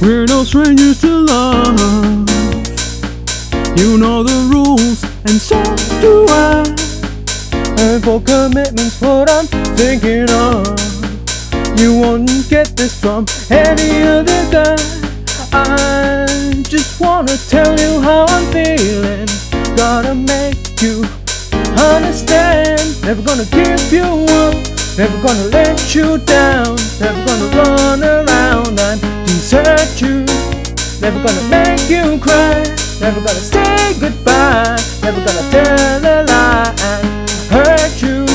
We're no strangers to love. You know the rules, and so do I. And for commitment's what I'm thinking of. You won't get this from any other guy. I just wanna tell you how I'm feeling. Gotta make you understand. Never gonna give you up. Never gonna let you down. Never gonna run you. Never gonna make you cry. Never gonna say goodbye. Never gonna tell a lie and hurt you.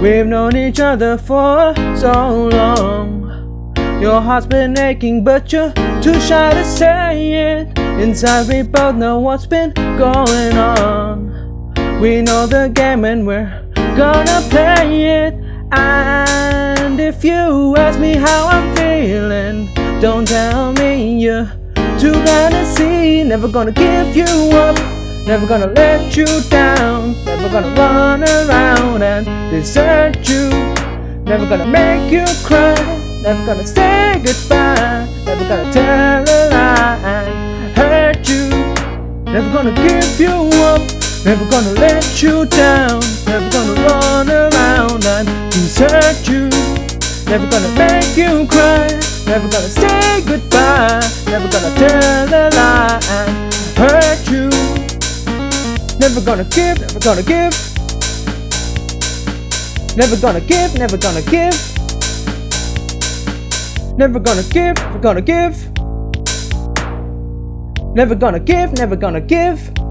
We've known each other for so long. Your heart's been aching, but you're too shy to say it. Inside, we both know what's been going on. We know the game and we're gonna play it. And if you ask me how I'm feeling, don't tell Never gonna give you up, never gonna let you down, never gonna run around and desert you, never gonna make you cry, never gonna say goodbye, never gonna tell a lie and hurt you, never gonna give you up. Never gonna let you down, never gonna run around and desert you. Never gonna make you cry, never gonna say goodbye, never gonna tell a lie hurt you. Never gonna give, never gonna give. Never gonna give, never gonna give. Never gonna give, never gonna give. Never gonna give, never gonna give.